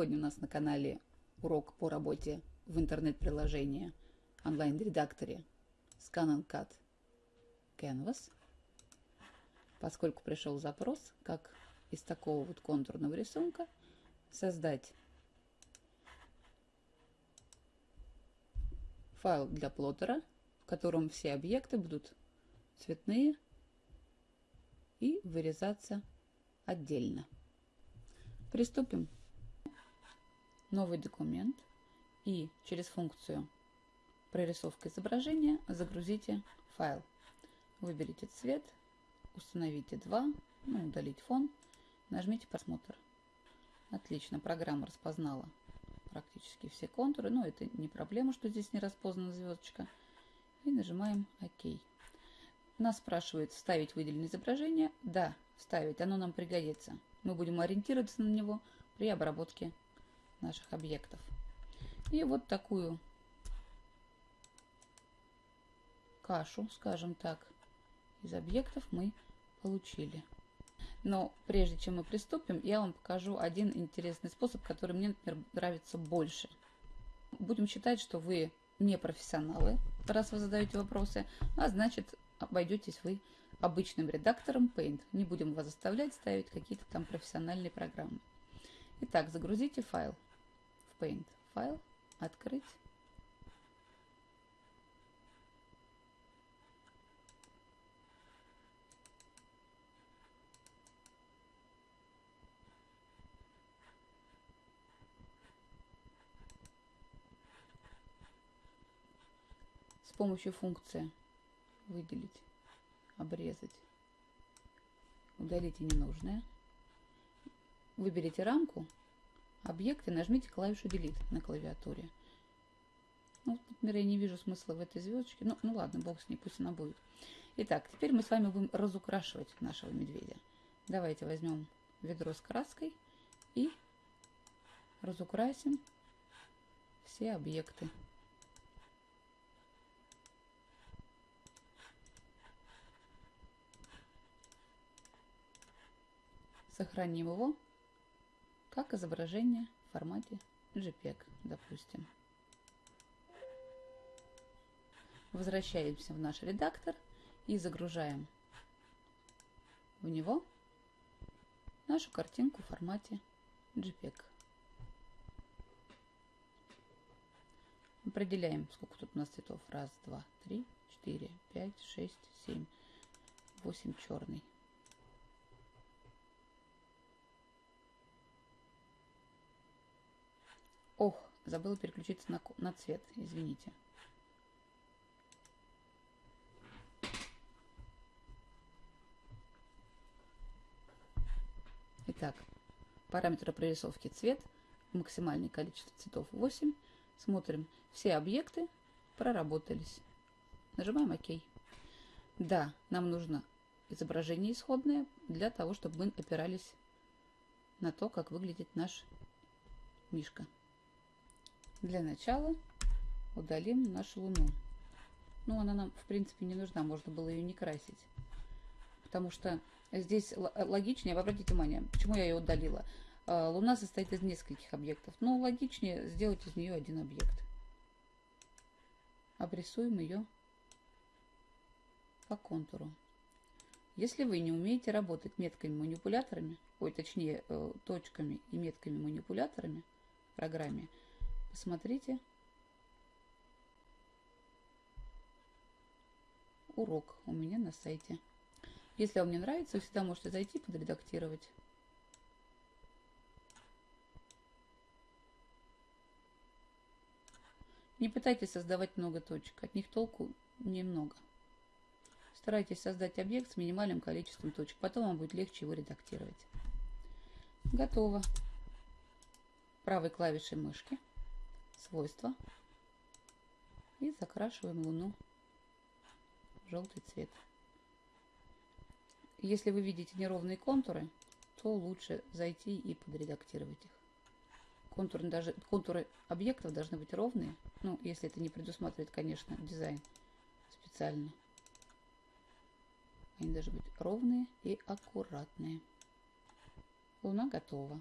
Сегодня у нас на канале урок по работе в интернет-приложении онлайн-редакторе Scan Cut Canvas. Поскольку пришел запрос, как из такого вот контурного рисунка создать файл для плоттера, в котором все объекты будут цветные и вырезаться отдельно. Приступим. Новый документ и через функцию прорисовка изображения загрузите файл. Выберите цвет, установите 2, ну, удалить фон, нажмите просмотр. Отлично, программа распознала практически все контуры, но это не проблема, что здесь не распознана звездочка. И нажимаем ОК. Нас спрашивает, вставить выделенное изображение. Да, вставить, оно нам пригодится мы будем ориентироваться на него при обработке наших объектов. И вот такую кашу, скажем так, из объектов мы получили. Но прежде чем мы приступим, я вам покажу один интересный способ, который мне, например, нравится больше. Будем считать, что вы не профессионалы, раз вы задаете вопросы, а значит обойдетесь вы обычным редактором Paint. Не будем вас заставлять ставить какие-то там профессиональные программы. Итак, загрузите файл Paint. Файл, открыть. С помощью функции выделить обрезать. Удалите ненужное. Выберите рамку, объект и нажмите клавишу Delete на клавиатуре. Ну, например, я не вижу смысла в этой звездочке. Ну, ну ладно, бог с ней, пусть она будет. Итак, теперь мы с вами будем разукрашивать нашего медведя. Давайте возьмем ведро с краской и разукрасим все объекты. Сохраним его как изображение в формате JPEG, допустим. Возвращаемся в наш редактор и загружаем в него нашу картинку в формате JPEG. Определяем, сколько тут у нас цветов. Раз, два, три, четыре, пять, шесть, семь, восемь черный. Ох, забыла переключиться на, на цвет, извините. Итак, параметры прорисовки цвет, максимальное количество цветов 8. Смотрим, все объекты проработались. Нажимаем ОК. Да, нам нужно изображение исходное для того, чтобы мы опирались на то, как выглядит наш мишка. Для начала удалим нашу луну. Ну, она нам, в принципе, не нужна, можно было ее не красить. Потому что здесь логичнее, обратите внимание, почему я ее удалила. А, луна состоит из нескольких объектов. Ну, логичнее сделать из нее один объект. Обрисуем ее по контуру. Если вы не умеете работать метками-манипуляторами, ой, точнее, э, точками и метками-манипуляторами в программе, Посмотрите урок у меня на сайте. Если вам не нравится, вы всегда можете зайти подредактировать. Не пытайтесь создавать много точек, от них толку немного. Старайтесь создать объект с минимальным количеством точек, потом вам будет легче его редактировать. Готово. Правой клавишей мышки свойства и закрашиваем луну в желтый цвет. Если вы видите неровные контуры, то лучше зайти и подредактировать их. Контуры, даже, контуры объектов должны быть ровные, ну, если это не предусматривает, конечно, дизайн специально. Они должны быть ровные и аккуратные. Луна готова,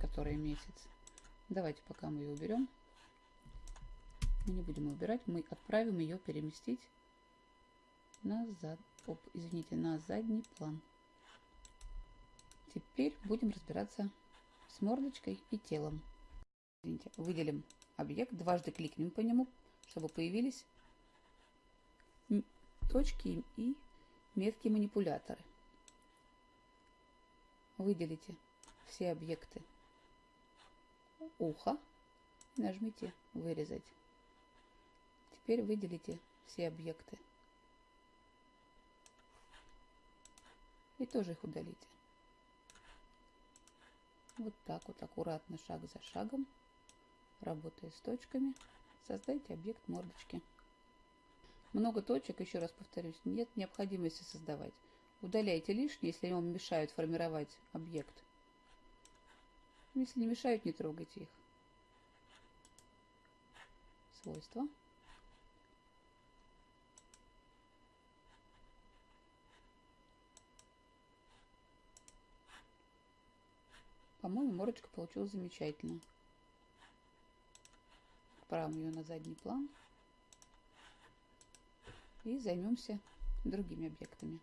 которая месяц. Давайте пока мы ее уберем. Мы не будем убирать, мы отправим ее переместить назад. Оп, извините, на задний план. Теперь будем разбираться с мордочкой и телом. Извините, выделим объект, дважды кликнем по нему, чтобы появились точки и метки манипуляторы. Выделите все объекты уха нажмите «Вырезать». Теперь выделите все объекты и тоже их удалите. Вот так вот аккуратно, шаг за шагом, работая с точками, создайте объект мордочки. Много точек, еще раз повторюсь, нет необходимости создавать. Удаляйте лишние, если вам мешают формировать объект. Если не мешают, не трогайте их. Свойства. По-моему, морочка получилась замечательно. Отправим ее на задний план. И займемся другими объектами.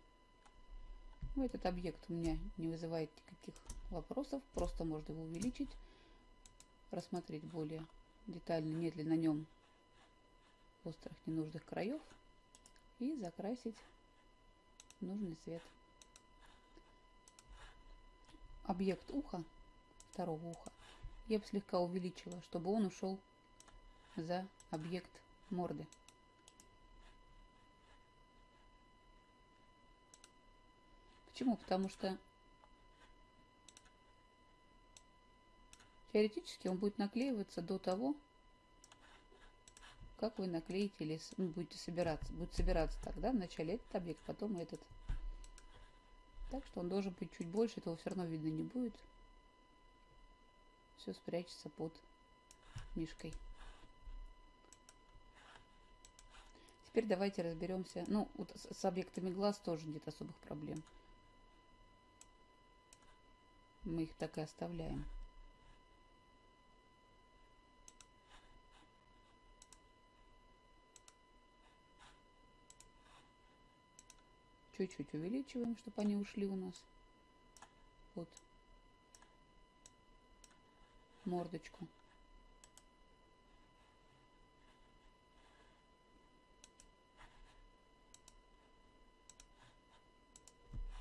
Ну, этот объект у меня не вызывает никаких вопросов. Просто можно его увеличить, рассмотреть более детально, нет ли на нем острых ненужных краев и закрасить нужный цвет. Объект уха второго уха я бы слегка увеличила, чтобы он ушел за объект морды. Почему? Потому что теоретически он будет наклеиваться до того, как вы наклеите или ну, будете собираться. Будет собираться тогда вначале этот объект, потом этот. Так что он должен быть чуть больше, этого все равно видно не будет все спрячется под мишкой. Теперь давайте разберемся. Ну, вот с объектами глаз тоже нет особых проблем. Мы их так и оставляем. Чуть-чуть увеличиваем, чтобы они ушли у нас. Вот мордочку.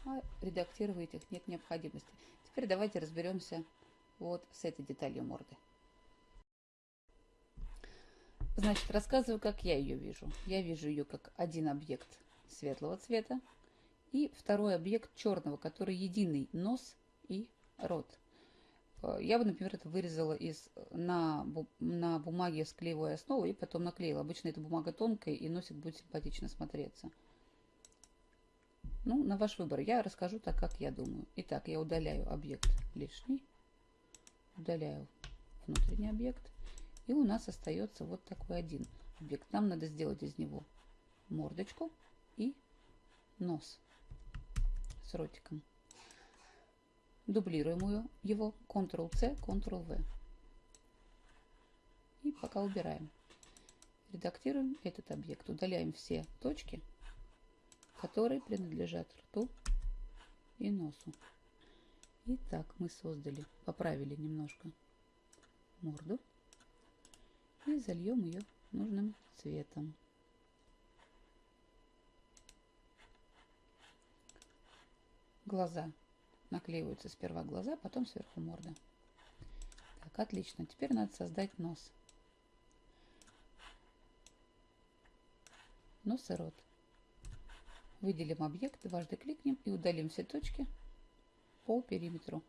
А редактировать их нет необходимости. Теперь давайте разберемся вот с этой деталью морды. Значит, рассказываю, как я ее вижу. Я вижу ее как один объект светлого цвета и второй объект черного, который единый нос и рот. Э, я бы, например, это вырезала из, на, на бумаге с клеевой основой и потом наклеила. Обычно эта бумага тонкая и носик будет симпатично смотреться. Ну, на ваш выбор. Я расскажу так, как я думаю. Итак, я удаляю объект лишний. Удаляю внутренний объект. И у нас остается вот такой один объект. Нам надо сделать из него мордочку и нос с ротиком. Дублируем его, Ctrl-C, Ctrl-V. И пока убираем. Редактируем этот объект. Удаляем все точки, которые принадлежат рту и носу. Итак, мы создали, поправили немножко морду и зальем ее нужным цветом. Глаза наклеиваются сперва глаза, потом сверху морда. Так, отлично. Теперь надо создать нос. Нос и рот. Выделим объект, дважды кликнем и удалим все точки по периметру.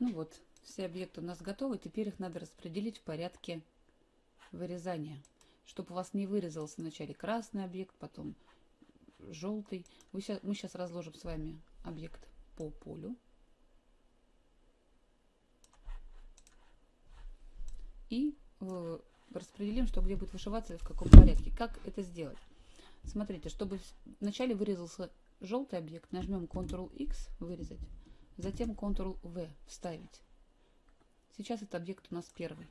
Ну вот, все объекты у нас готовы. Теперь их надо распределить в порядке вырезания. Чтобы у вас не вырезался вначале красный объект, потом желтый. Вы сейчас, мы сейчас разложим с вами объект по полю. И э, распределим, что где будет вышиваться и в каком порядке. Как это сделать? Смотрите, чтобы вначале вырезался желтый объект, нажмем Ctrl-X, вырезать, затем Ctrl-V, вставить. Сейчас этот объект у нас первый.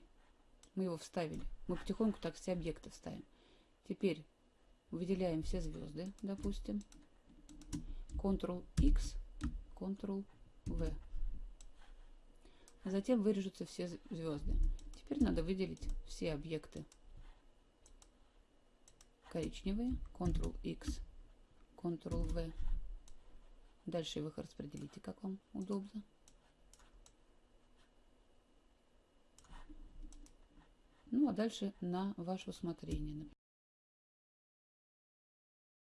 Мы его вставили. Мы потихоньку так все объекты вставим. Теперь выделяем все звезды, допустим. Ctrl-X, Ctrl-V. Затем вырежутся все звезды. Теперь надо выделить все объекты коричневые, Ctrl-X, Ctrl-V. Дальше вы их распределите, как вам удобно. Ну, а дальше на ваше усмотрение.